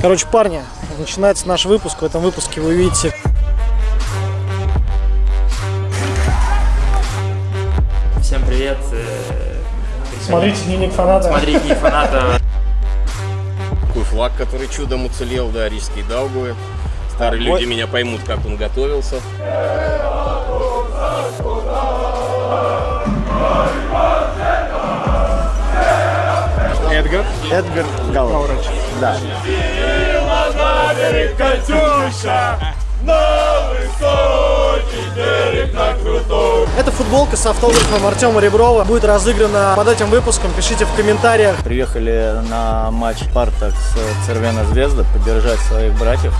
Короче, парни, начинается наш выпуск. В этом выпуске вы увидите Всем привет. э, Смотрите дневник фаната. Смотрите дневник фаната. Такой флаг, который чудом уцелел, да, рижский Даугавы. Старые люди меня поймут, как он готовился. Эдгар. Эдгар Галович. Да. Это футболка с автографом Артема Реброва. Будет разыграна под этим выпуском. Пишите в комментариях. Приехали на матч Спартак с Цервена Звезда поддержать своих братьев.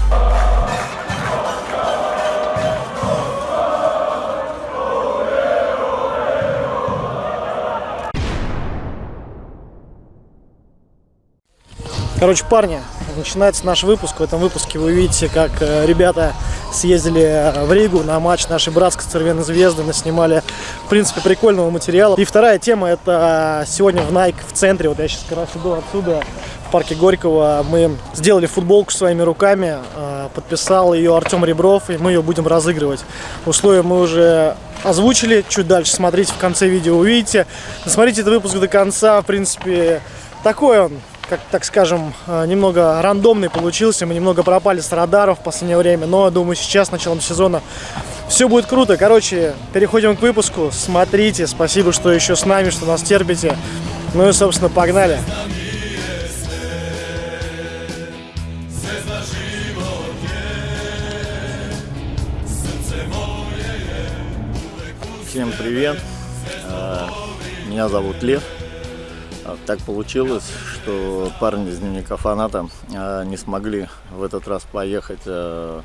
Короче, парни, начинается наш выпуск. В этом выпуске вы увидите, как э, ребята съездили э, в Ригу на матч нашей братской Цервеной Звезды, наснимали, в принципе, прикольного материала. И вторая тема, это сегодня в Nike в центре, вот я сейчас как раз иду отсюда, в парке Горького, мы сделали футболку своими руками, э, подписал ее Артем Ребров, и мы ее будем разыгрывать. Условия мы уже озвучили, чуть дальше смотрите, в конце видео увидите. Смотрите этот выпуск до конца, в принципе, такой он, как так скажем, э, немного рандомный получился. Мы немного пропали с радаров в последнее время, но думаю, сейчас, началом сезона, все будет круто. Короче, переходим к выпуску. Смотрите, спасибо, что еще с нами, что нас терпите. Ну и, собственно, погнали. Всем привет. Э, Меня зовут Лев. А, Так получилось, что парни из дневника фаната э, не смогли в этот раз поехать. э,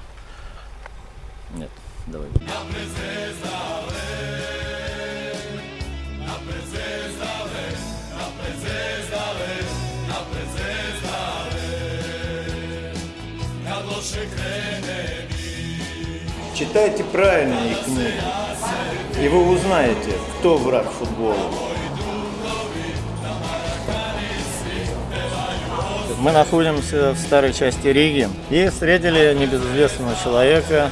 Нет, давай. Читайте правильные книги, и вы узнаете, кто враг футбола. Мы находимся в старой части Риги и встретили небезызвестного человека,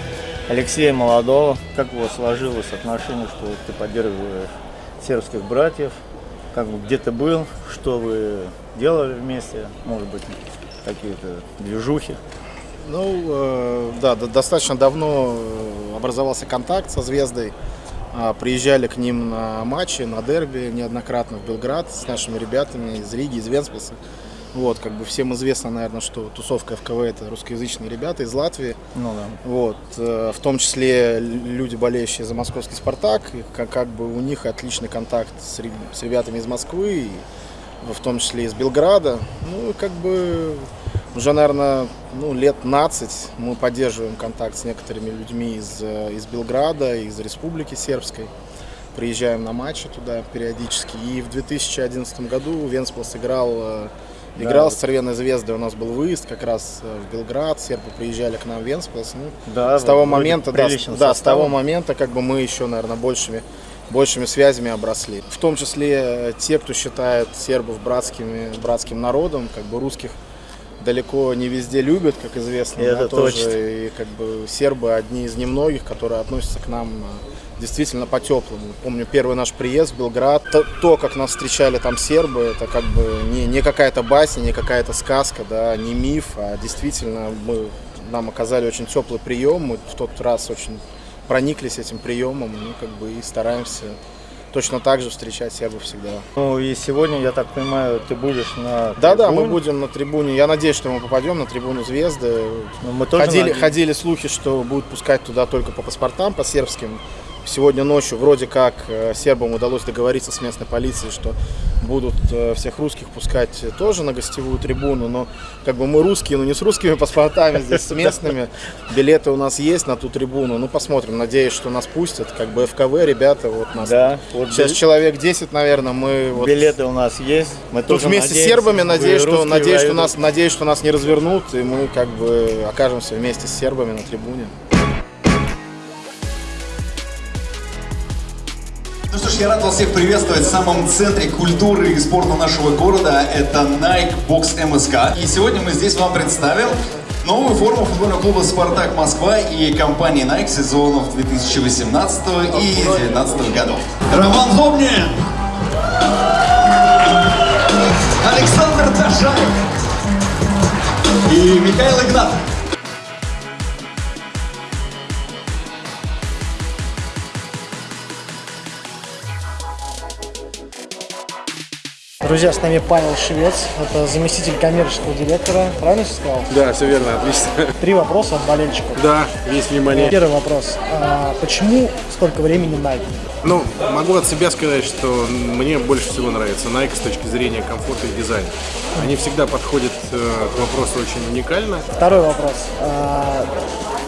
Алексея Молодого. Как у вас сложилось отношение, что ты поддерживаешь сербских братьев? Как где ты был, что вы делали вместе, может быть, какие-то движухи? Ну, э, да, до- достаточно давно э, образовался контакт со Звездой. А, Приезжали к ним на матчи, на дерби неоднократно в Белград с нашими ребятами из Риги, из Венспилса. Вот, как бы всем известно, наверное, что тусовка ФКВ это русскоязычные ребята из Латвии. Ну да. Вот, э, в том числе люди, болеющие за московский «Спартак», и как, как бы у них отличный контакт с, с ребятами из Москвы, и в том числе из Белграда. Ну, как бы уже, наверное, ну, лет 15 мы поддерживаем контакт с некоторыми людьми из, э, из Белграда, из Республики Сербской. Приезжаем на матчи туда периодически. И в 2011 году Венспилс играл, играл вот. с Цервеной Звездой. У нас был выезд как раз э, в Белград. Сербы приезжали к нам в Венспилс. Ну, Да, с того момента, да, с, да, с того момента, как бы мы еще, наверное, большими, большими связями обросли. В том числе э, те, кто считает сербов братскими, братским народом, как бы русских далеко не везде любят, как известно. И да, это тоже. точно. И как бы сербы одни из немногих, которые относятся к нам э, действительно по-теплому. Помню первый наш приезд в Белград, то, то, как нас встречали там сербы, это как бы не, не какая-то басня, не какая-то сказка, да, не миф, а действительно мы, нам оказали очень теплый прием, мы в тот раз очень прониклись этим приемом, ну, как бы и стараемся точно так же встречать сербов всегда. Ну и сегодня, я так понимаю, ты будешь на Да-да, мы будем на трибуне. Я надеюсь, что мы попадем на трибуну Звезды. Ну, мы тоже ходили, надеемся. ходили слухи, что будут пускать туда только по паспортам, по сербским. Сегодня ночью вроде как э, сербам удалось договориться с местной полицией, что будут э, всех русских пускать тоже на гостевую трибуну, но как бы мы русские, но не с русскими паспортами, здесь с местными. Билеты у нас есть на ту трибуну, ну посмотрим, надеюсь, что нас пустят. Как бы ФКВ, ребята, вот нас Да, вот сейчас бил- человек 10, наверное, мы вот билеты у нас есть. Мы Тут тоже вместе с надеемся, сербами, надеюсь, что, надеюсь, что нас, надеюсь, что нас не развернут, и мы как бы окажемся вместе с сербами на трибуне. Я рад вас всех приветствовать в самом центре культуры и спорта нашего города. Это Nike Box MSK. И сегодня мы здесь вам представим новую форму футбольного клуба «Спартак Москва» и компании Nike сезонов 2018 и 2019 годов. Роман Зобнин! Александр Ташаев! И Михаил Игнатов. Друзья, с нами Павел Швец, это заместитель коммерческого директора. Правильно все сказал? Да, все верно, отлично. Три вопроса от болельщиков. Да, весь внимание. Первый вопрос. А почему столько времени Nike? Ну, могу от себя сказать, что мне больше всего нравится Nike с точки зрения комфорта и дизайна. Они всегда подходят э, к вопросу очень уникально. Второй вопрос. А,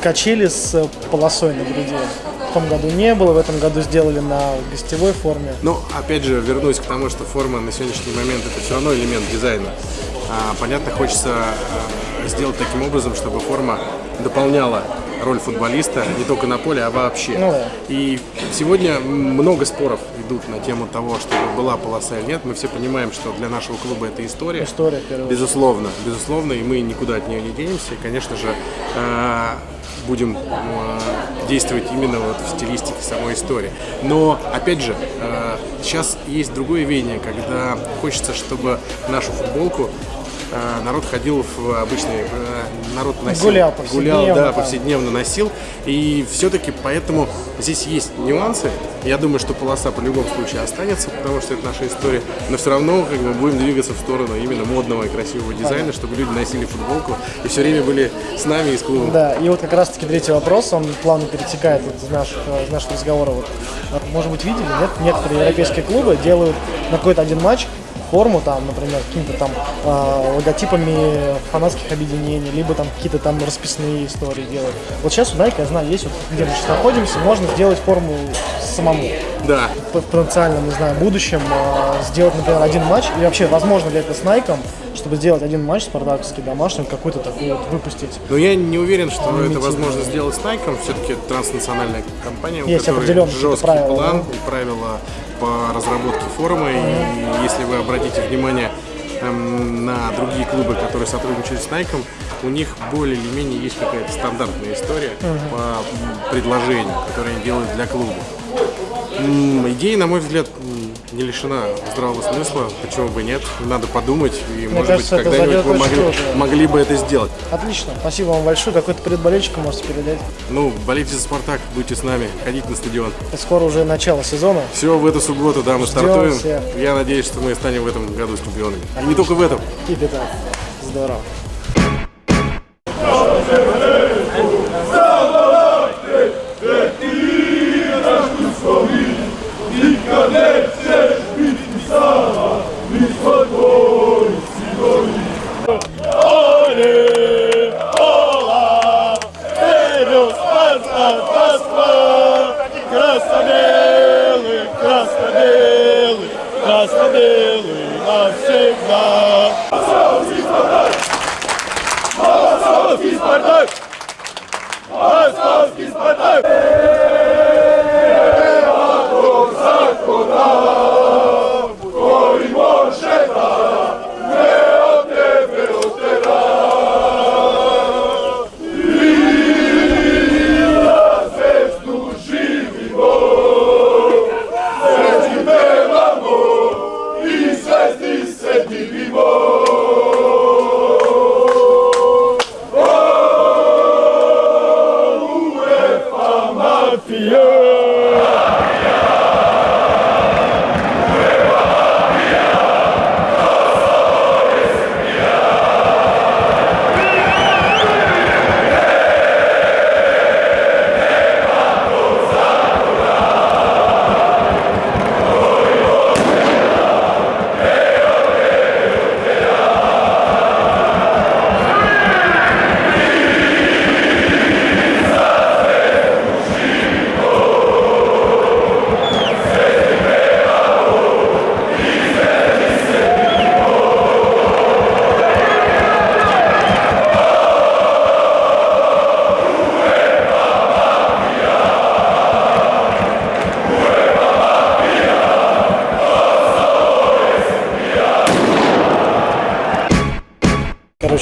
качели с полосой на груди. Том году не было, в этом году сделали на гостевой форме. Но, опять же, вернусь к тому, что форма на сегодняшний момент это все равно элемент дизайна. А, понятно, хочется а, сделать таким образом, чтобы форма дополняла роль футболиста не только на поле, а вообще. Ну да. И сегодня много споров идут на тему того, чтобы была полоса или нет. Мы все понимаем, что для нашего клуба это история. История, очередь. Безусловно, безусловно, и мы никуда от нее не денемся. И, конечно же, э, будем э, действовать именно вот в стилистике самой истории. Но, опять же, э, сейчас есть другое веяние, когда хочется, чтобы нашу футболку народ ходил в обычный, э, народ носил, Гулял гулял, повседневно да, там. повседневно носил, и все-таки поэтому здесь есть нюансы. Я думаю, что полоса по любому случаю останется, потому что это наша история, но все равно как бы будем двигаться в сторону именно модного и красивого дизайна, чтобы люди носили футболку и все время были с нами и с клубом. Да, и вот как раз таки третий вопрос, он плавно перетекает из наших, из нашего разговора. Вот, э, может быть, видели, нет? Некоторые европейские клубы делают на какой-то один матч форму, там, например, какими-то там э, логотипами фанатских объединений, либо там какие-то там расписные истории делают. Вот сейчас у Nike, я знаю, есть вот где мы сейчас находимся, можно сделать форму самому. Да, В потенциальном, не знаю, будущем э, сделать, например, один матч, и вообще, возможно ли это с Nike, чтобы сделать один матч спартаковский домашний, какой-то такой вот выпустить. но я не уверен, что это возможно сделать с Nike. Все-таки это транснациональная компания, у Есть которой определенные какие-то жесткий правила, план да? и правила по разработке формы. И если вы обратите внимание эм, на другие клубы, которые сотрудничают с Nike, у них более или менее есть какая-то стандартная история по м, предложению, которые они делают для клуба. Идея, на мой взгляд, не лишена здравого смысла, почему бы нет, надо подумать, и, может кажется, быть, это когда-нибудь вы могли, могли бы это сделать. Отлично, спасибо вам большое. Какой-то привет болельщикам можете передать. Ну, болейте за Спартак, будьте с нами, ходите на стадион. Скоро уже начало сезона. Все в эту субботу, да, мы Ждем стартуем. всех. Я надеюсь, что мы станем в этом году чемпионами. И не только в этом. It up. Здорово. Московский Спартак! Московский Спартак!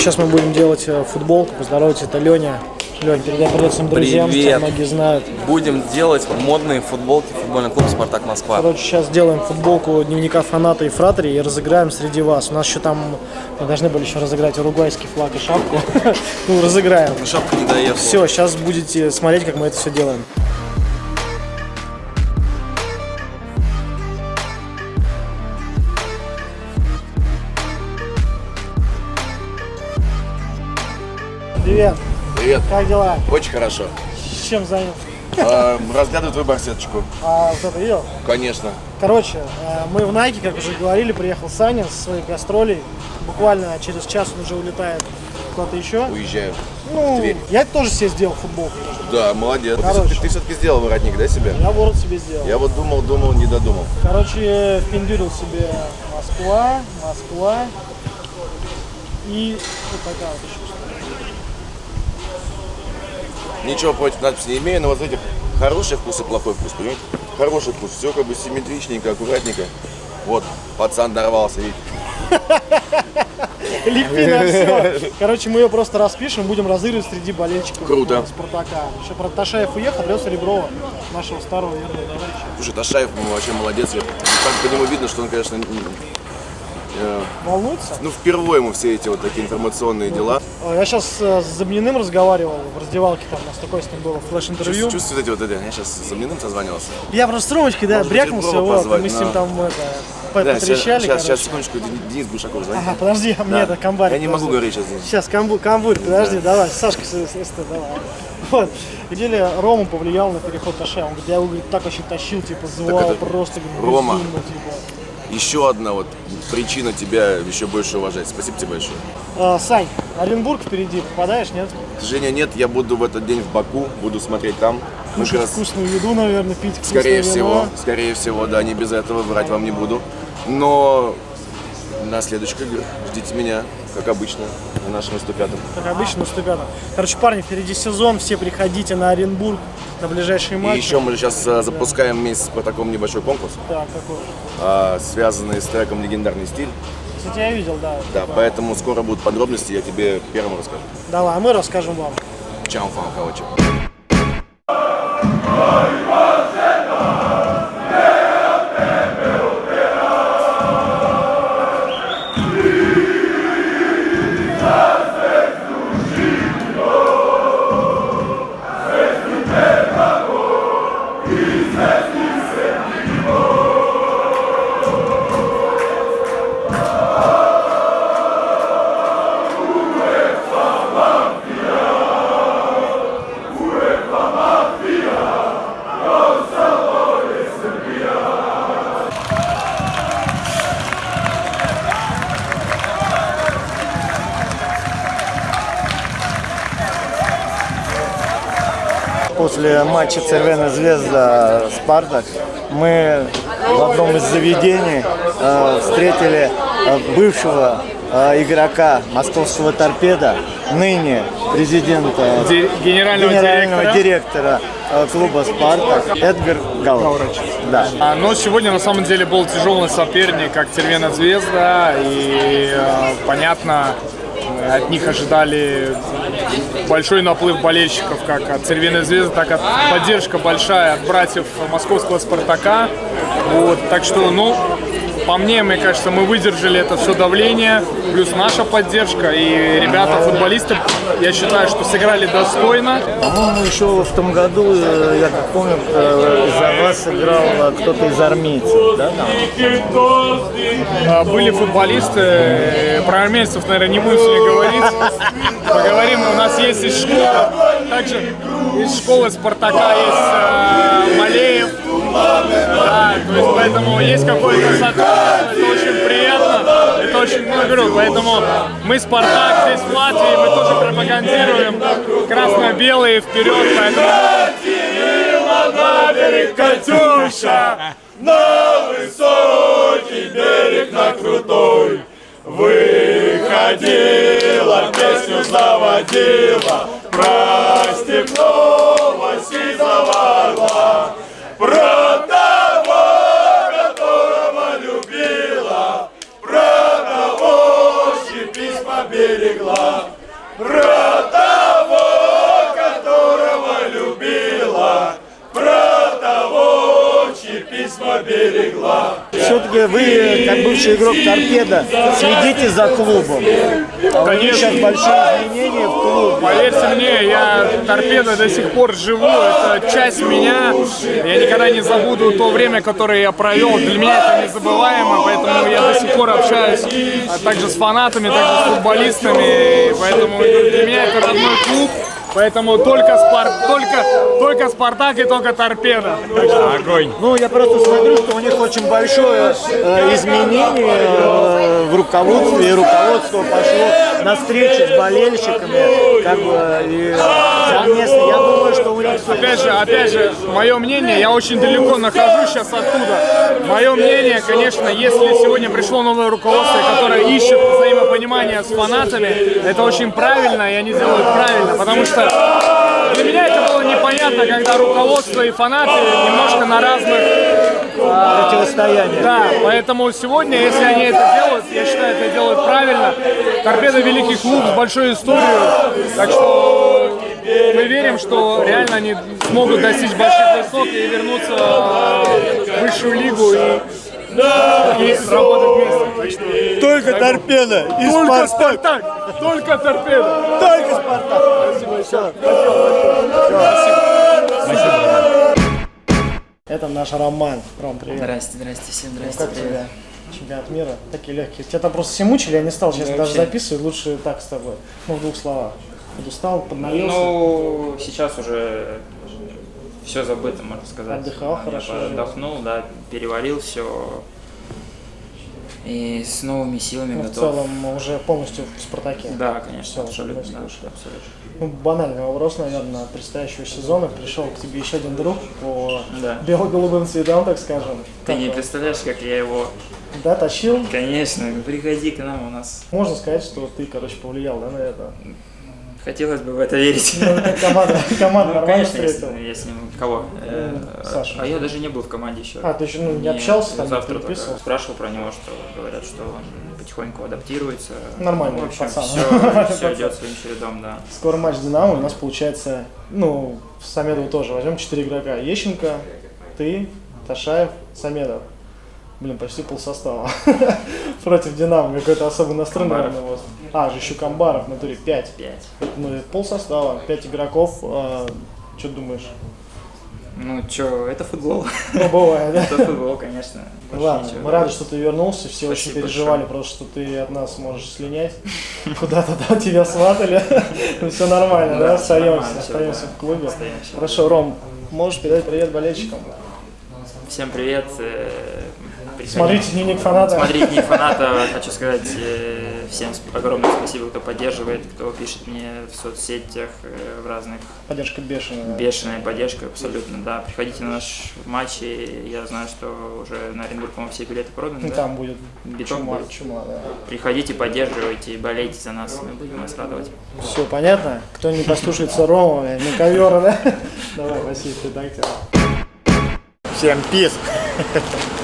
Сейчас мы будем делать э, футболку. Поздоровайтесь, это Леня. Лень, передай привет своим друзьям, Привет. многие знают. Будем делать модные футболки футбольный клуб «Спартак Москва». Короче, сейчас делаем футболку дневника фаната и фратери и разыграем среди вас. У нас еще там, мы должны были еще разыграть уругвайский флаг и шапку. Ну, разыграем. Шапка не доехала. Все, сейчас будете смотреть, как мы это все делаем. Привет, Привет, как дела? очень хорошо. Чем занят? А, Разглядываю твою барсеточку. А, вот это видел? Конечно. Короче, э, мы в Найке, как уже говорили, приехал Саня со своих гастролей. Буквально через час он уже улетает куда-то еще. Уезжаю. Ну, Тверь. я тоже себе сделал футболку. Да, молодец. Ты Короче. все-таки, ты все-таки сделал воротник, да, себе? Я ворот себе сделал. Я вот думал, думал, не додумал. Короче, впендюрил себе Москва, Москва и вот такая вот еще. Ничего против надписи не имею, но вот этих хороший вкус и плохой вкус, понимаете? Хороший вкус, все как бы симметричненько, аккуратненько. Вот, пацан дорвался, видите? Лепи на все. Короче, мы ее просто распишем, будем разыгрывать среди болельщиков Круто. Спартака. Еще про Ташаев уехал, привез Реброва, нашего старого верного товарища. Слушай, Ташаев ну, вообще молодец. Как по нему видно, что он, конечно, э, Волнуется? ну, впервые ему все эти вот такие информационные дела. Э, Я сейчас с Замниным разговаривал в раздевалке, там у нас такое с ним было флеш-интервью. Чувствуете вот эти вот это? Я сейчас с Замниным созванивался. Я просто с Ромочкой, да, Может брякнулся, вот, позвать, мы с ним там это, Да, сейчас, потрещали, сейчас, сейчас, секундочку, Денис Гушаков звонит. Ага, подожди, а мне Да. это комбарь. Я не могу говорить сейчас. Денис. Сейчас, камбу, камбурь, подожди, давай, Сашка, давай. Вот, где Рома повлиял на переход Таша, он говорит, я его говорит, так вообще тащил, типа, звал это просто, говорит, Рома. безумно, типа. Еще одна вот причина тебя еще больше уважать. Спасибо тебе большое. А, Сань, Оренбург впереди, попадаешь, нет? К сожалению, нет, я буду в этот день в Баку, буду смотреть там. Кушать раз, вкусную еду, наверное, пить скорее вино. всего, скорее всего, да, не без этого, врать вам не буду. Но на следующих играх ждите меня, как обычно, на нашем 105 Как обычно, наступят. Короче, парни, впереди сезон, все приходите на Оренбург на ближайшие И матчи. еще мы сейчас э, запускаем вместе с таком небольшой конкурс, Так, какой? а, связанный с треком «Легендарный стиль». Кстати, я видел, да. Да, Типа, поэтому скоро будут подробности, я тебе первым расскажу. Давай, а мы расскажем вам. Чао, Фанкалыча. После матча Цервена Звезда Спартак мы в одном из заведений э, встретили э, бывшего э, игрока московского торпеда, ныне президента, Ди- генерального директора. директора клуба Спартак Эдгар Галович. Да. А, Но сегодня на самом деле был тяжелый соперник, как Тервена Звезда, и э, понятно, от них ожидали большой наплыв болельщиков, как от Цервеной Звезды, так и поддержка большая от братьев московского Спартака. Вот, так что, ну, по мне, мне кажется, мы выдержали это все давление, плюс наша поддержка, и ребята, футболисты, я считаю, что сыграли достойно. По-моему, еще в том году, э, я как помню, э, за вас играл э, кто-то из армейцев, да? там? А, Были футболисты, про армейцев, наверное, не будем сегодня говорить. Поговорим, у нас есть из школы, также из школы Спартака есть Малеев. Да, то есть поэтому есть какое-то сотрудничество, это очень приятно, это очень, ну, говорю, поэтому мы Спартак здесь в Латвии, мы тоже пропагандируем красно-белые вперед, поэтому... Катюша, на высокий берег, на крутой. Выходила, песню заводила Про степного сизого орла Про того, которого любила. Про того, щепись победы берегла, про того, которого любила, про того, чьи письма берегла. Все-таки вы, как бывший игрок торпеда, следите за клубом. А них сейчас большие изменения в клубе. Поверьте мне, я торпеда до сих пор живу, это часть меня. Я никогда не забуду то время, которое я провел. Для меня это незабываемо, поэтому я до сих пор общаюсь а также с фанатами, также с футболистами. Поэтому для меня это родной клуб. Поэтому только, спар... только, только Спартак и только торпеда. Что огонь. Ну, я просто смотрю, что у них очень большое э, изменение э, в руководстве, и руководство пошло на встречи с болельщиками, как бы, и совместно. Я думаю, что у них... Опять же, опять же, мое мнение, я очень далеко нахожусь сейчас оттуда. Мое мнение, конечно, если сегодня пришло новое руководство, которое ищет взаимопонимание с фанатами, это очень правильно, и они делают правильно, потому что для меня это было непонятно, когда руководство и фанаты немножко на разных а, противостояниях. Да, поэтому сегодня, если они это делают, я считаю, это делают правильно. Торпеда великий клуб с большой историей, так что мы верим, что реально они смогут достичь больших высот и вернуться в высшую лигу и вместе. Только торпеда и Только Спартак. Спартак! Только торпеда! Только Спартак. Спасибо. Это наш Роман. Ром, привет. Здрасте, здрасте, всем Ну, здрасте, как привет. тебе чемпионат мира? Такие легкие. Тебя там просто все мучили, я не стал сейчас Да, даже вообще. записывать, лучше так с тобой. Ну, в двух словах. Подустал, поднаелся. Ну, сейчас уже все забыто, можно сказать. Отдыхал Я хорошо, Отдохнул, да, переварил все. И с новыми силами Ну, в готов. целом уже полностью в Спартаке. Да, конечно, абсолютно, да, абсолютно. Ну, банальный вопрос, наверное, предстоящего сезона. Пришел к тебе еще один друг по Да. бело-голубым цветам, так скажем. Ты Как не он? представляешь, как я его... Да, тащил. Конечно, приходи к нам, у нас... Можно сказать, что ты, короче, повлиял да, на это. Хотелось бы в это верить. Ну, команда, команда Ну, нормально конечно, с- встретила. с ним... Кого? Э, Сашу. А я даже не был в команде еще. А, ты еще, ну, не общался там, не завтра переписывал? спрашивал про него, что говорят, что он потихоньку адаптируется. Нормальный Ну, в общем, пацан. все, все идет своим чередом, да. Скоро матч Динамо, у нас получается, ну, в Самедову тоже возьмем 4 игрока. Ещенко, ты, Ташаев, Самедов. Блин, почти пол состава. Против Динамо. Какой-то особый настрой, А, же еще Камбаров, в натуре 5. Пять. Ну, пол состава, 5 игроков. что думаешь? Ну, чё, это футбол. Ну, бывает, да? Это футбол, конечно. Больше Ладно, ничего. мы рады, что ты вернулся, все очень Спасибо переживали, просто что ты от нас можешь слинять. Куда-то там тебя сватали. Ну все нормально, Да, Остаемся, остаемся в клубе. Хорошо, Ром, можешь передать привет болельщикам? Всем привет. э. Смотрите дневник фаната. Смотрите дневник фаната. Хочу сказать э, всем огромное спасибо, кто поддерживает, кто пишет мне в соцсетях, э, в разных. Поддержка бешеная. Бешеная поддержка, абсолютно, да. Приходите на наш матч, и я знаю, что уже на Оренбург, по-моему, все билеты проданы, Ну, да? там будет Биток чума, будет. чума, да. Приходите, поддерживайте, болейте за нас, мы будем вас радовать. Все понятно? Кто не послушается Рома, на ковер, да? Давай, Василий, редактор. Всем пис!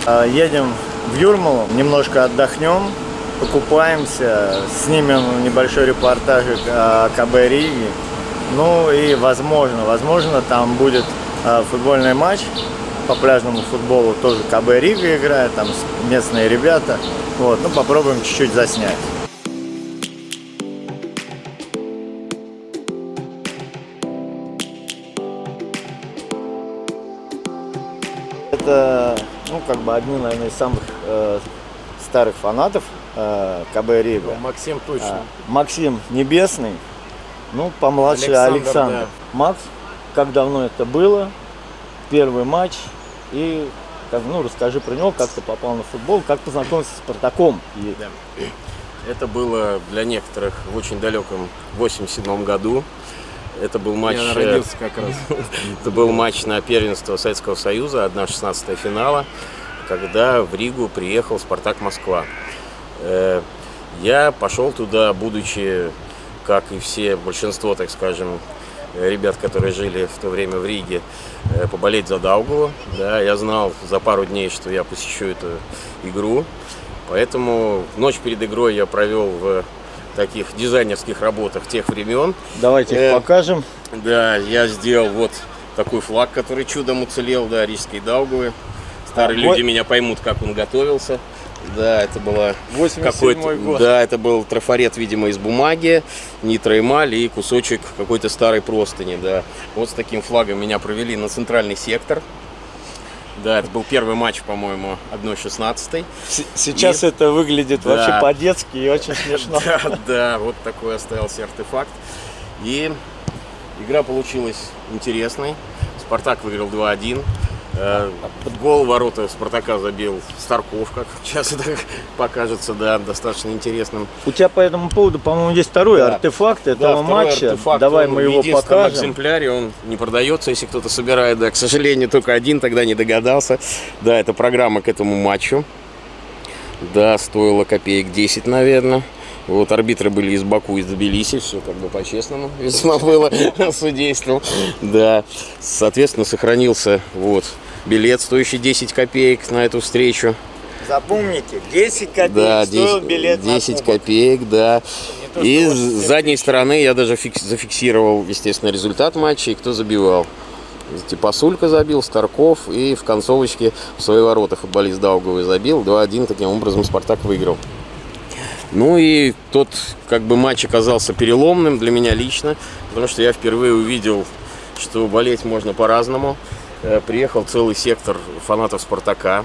А, Едем в Юрмалу, немножко отдохнем, покупаемся, снимем небольшой репортажик о КБ Риге. Ну и возможно, возможно там будет а, футбольный матч по пляжному футболу, тоже КБ Рига играет, там местные ребята. Вот, ну попробуем чуть-чуть заснять. Это, ну, как бы одни, наверное, из самых э, старых фанатов э, КБ Рига. Максим точно. А, Максим Небесный, ну, помладше Александр, Александр. да. Макс, как давно это было? Первый матч. И, как, ну, расскажи про него, как ты попал на футбол, как познакомился с Спартаком. И- Это было для некоторых в очень далеком 87 году. Это был матч... Я э, родился как раз. Это был матч на первенство Советского Союза, 1-16 финала, когда в Ригу приехал Спартак Москва. Э, Я пошел туда, будучи, как и все, большинство, так скажем, ребят, которые жили в то время в Риге, э, поболеть за Даугаву. Да, я знал за пару дней, что я посещу эту игру. Поэтому ночь перед игрой я провел в таких дизайнерских работах тех времен. Давайте их Э, покажем. Да, я сделал вот такой флаг, который чудом уцелел, да, Рижской Даугавы. Старые люди меня поймут, как он готовился. Да, это было 87-й какой-то, год. да, это был трафарет, видимо, из бумаги, нитроэмаль и кусочек какой-то старой простыни, да. Вот с таким флагом меня провели на центральный сектор. Да, это был первый матч, по-моему, 1-16. С- Сейчас это выглядит Да. вообще по-детски и очень смешно. Да, да, вот такой остался артефакт. И игра получилась интересной. Спартак выиграл 2-1. Э, Гол в ворота Спартака забил Старков, как сейчас это покажется, да, достаточно интересным. У тебя по этому поводу, по-моему, есть второй Да. артефакт Да, этого второй матча. артефакт, Давай он мы в его покажем. экземпляре, он не продается, если кто-то собирает, да, к сожалению, только один тогда не догадался. Да, это программа к этому матчу. Да, стоило копеек 10, наверное. Вот арбитры были из Баку, из Тбилиси, все как бы по-честному весьма было судейством. Да, соответственно, сохранился вот билет, стоящий 10 копеек на эту встречу. Запомните, 10 копеек Да, стоил 10, билет на 10 кубок. копеек, да. И с 80 задней стороны я даже фикс- зафиксировал, естественно, результат матча и кто забивал. Типасулька забил, Старков и в концовочке в свои ворота футболист Даугавы забил. 2-1, таким образом Спартак выиграл. Ну и тот как бы матч оказался переломным для меня лично, потому что я впервые увидел, что болеть можно по-разному. Э, Приехал целый сектор фанатов Спартака.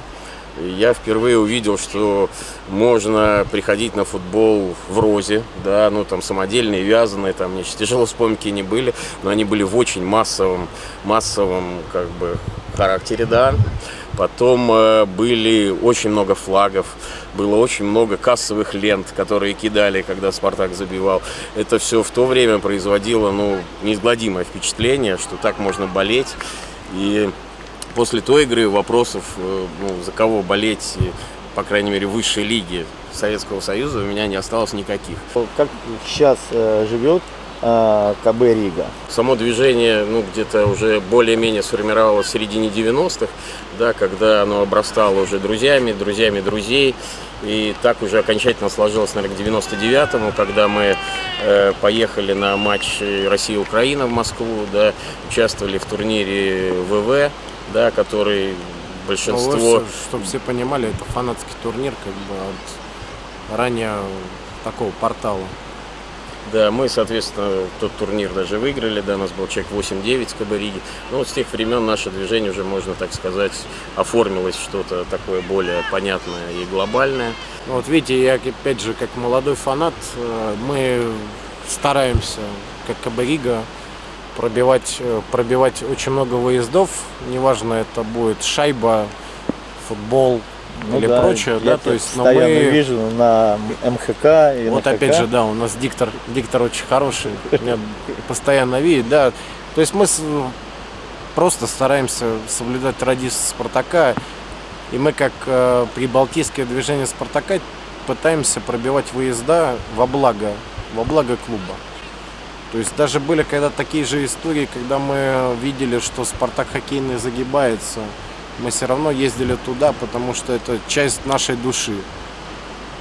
Я впервые увидел, что можно приходить на футбол в розе, да, ну там самодельные, вязаные, там мне тяжело вспомнить, какие они были, но они были в очень массовом, массовом как бы характере, да. Потом э, были очень много флагов, было очень много кассовых лент, которые кидали, когда Спартак забивал. Это все в то время производило, ну, неизгладимое впечатление, что так можно болеть. И после той игры вопросов, э, ну, за кого болеть, по крайней мере, высшей лиге Советского Союза у меня не осталось никаких. Как сейчас э, живет э, КБ Рига? Само движение, ну, где-то уже более-менее сформировалось в середине 90-х, да, когда оно обрастало уже друзьями, друзьями друзей. И так уже окончательно сложилось, наверное, к 99-му, когда мы э, поехали на матч Россия-Украина в Москву, да, участвовали в турнире ВВ, да, который большинство... чтобы все понимали, это фанатский турнир как бы от ранее такого портала. Да, мы, соответственно, тот турнир даже выиграли, да, у нас был человек 8-9 с КБ Риги. Ну, вот с тех времен наше движение уже, можно так сказать, оформилось что-то такое более понятное и глобальное. Ну, вот видите, я опять же, как молодой фанат, э, мы стараемся, как Кабарига, пробивать, э, пробивать очень много выездов. Неважно, это будет шайба, футбол Ну или да, прочее. Да, то есть, но мы... вижу на МХК и Вот на опять ХК. же, да, у нас диктор, диктор очень хороший, меня постоянно видит, да. То есть мы просто стараемся соблюдать традиции Спартака, и мы как э, прибалтийское движение Спартака пытаемся пробивать выезда во благо, во благо клуба. То есть даже были когда такие же истории, когда мы видели, что Спартак хоккейный загибается, мы все равно ездили туда, потому что это часть нашей души.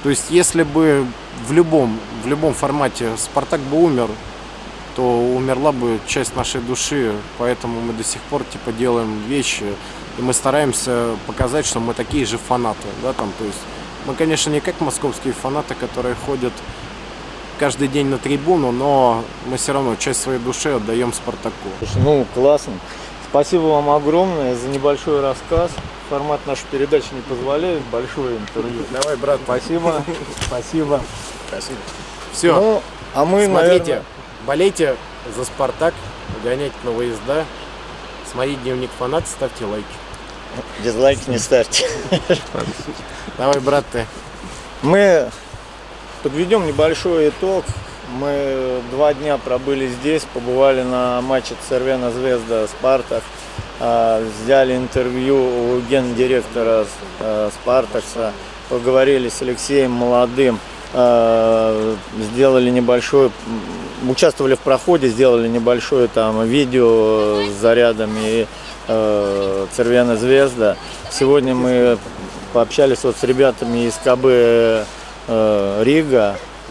То есть, если бы в любом, в любом формате Спартак бы умер, то умерла бы часть нашей души, поэтому мы до сих пор типа делаем вещи, и мы стараемся показать, что мы такие же фанаты, да, там, то есть мы, конечно, не как московские фанаты, которые ходят каждый день на трибуну, но мы все равно часть своей души отдаем Спартаку. Ну, классно. Спасибо вам огромное за небольшой рассказ. Формат нашей передачи не позволяет. Большое интервью. Давай, брат. Спасибо. Спасибо. Спасибо. Все. Ну, а мы, Смотрите, наверное... болейте за Спартак, гоняйте на выезда, смотрите дневник фанат, ставьте лайки. Дизлайки не ставьте. Давай, брат, ты. Мы подведем небольшой итог. Мы два дня пробыли здесь, побывали на матче Цервена Звезда Спартак, а, взяли интервью у гендиректора а, Спартакса, поговорили с Алексеем Молодым, а, сделали небольшой, м, участвовали в проходе, сделали небольшое там видео с зарядами Цервена Звезда. Сегодня мы пообщались вот с ребятами из КБ э,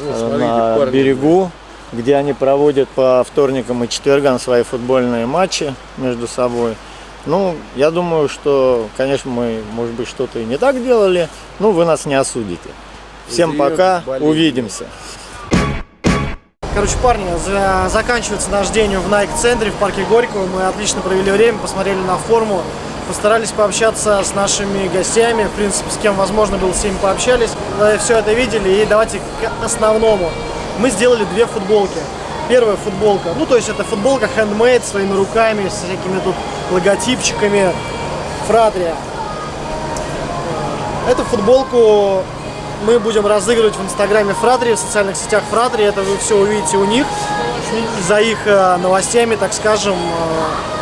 Рига. э, на берегу, где они проводят по вторникам и четвергам свои футбольные матчи между собой. Ну, я думаю, что, конечно, мы, может быть, что-то и не так делали, но вы нас не осудите. Всем пока, увидимся. Короче, парни, за- заканчивается наш день в Nike-центре в парке Горького. Мы отлично провели время, посмотрели на форму, постарались пообщаться с нашими гостями. В принципе, с кем возможно было, с ними пообщались. Вы все это видели. И давайте к основному. Мы сделали две футболки. Первая футболка, ну то есть это футболка handmade своими руками, с всякими тут логотипчиками. Фратрия. Эту футболку мы будем разыгрывать в инстаграме Фратри, в социальных сетях Фратри. Это вы все увидите у них. За их э, новостями, так скажем,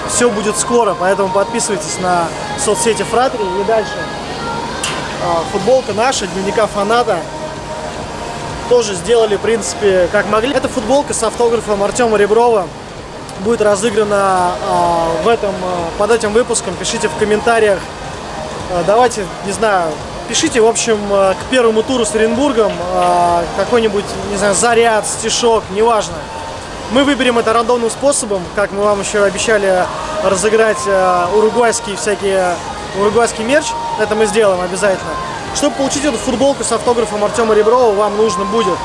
все будет скоро. Поэтому подписывайтесь на соцсети Фратри. И дальше. Э, Футболка наша, дневника фаната. Тоже сделали, в принципе, как могли. Это футболка с автографом Артема Реброва. Будет разыграна э, в этом, э, под этим выпуском. Пишите в комментариях Давайте, не знаю, пишите, в общем, к первому туру с Оренбургом какой-нибудь, не знаю, заряд, стишок, неважно. Мы выберем это рандомным способом, как мы вам еще обещали разыграть э, уругвайские всякие, уругвайский мерч. Это мы сделаем обязательно. Чтобы получить эту футболку с автографом Артема Реброва, вам нужно будет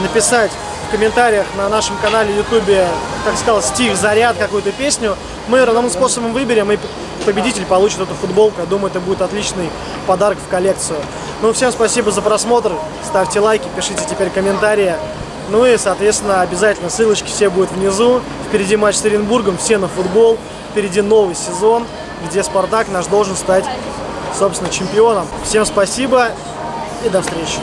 написать в комментариях на нашем канале Ютубе, как сказал, стих, заряд, какую-то песню. Мы рандомным способом выберем, и победитель получит эту футболку. Я думаю, это будет отличный подарок в коллекцию. Ну, всем спасибо за просмотр. Ставьте лайки, пишите теперь комментарии. Ну и, соответственно, обязательно ссылочки все будут внизу. Впереди матч с Оренбургом, все на футбол. Впереди новый сезон, где Спартак наш должен стать, собственно, чемпионом. Всем спасибо и до встречи.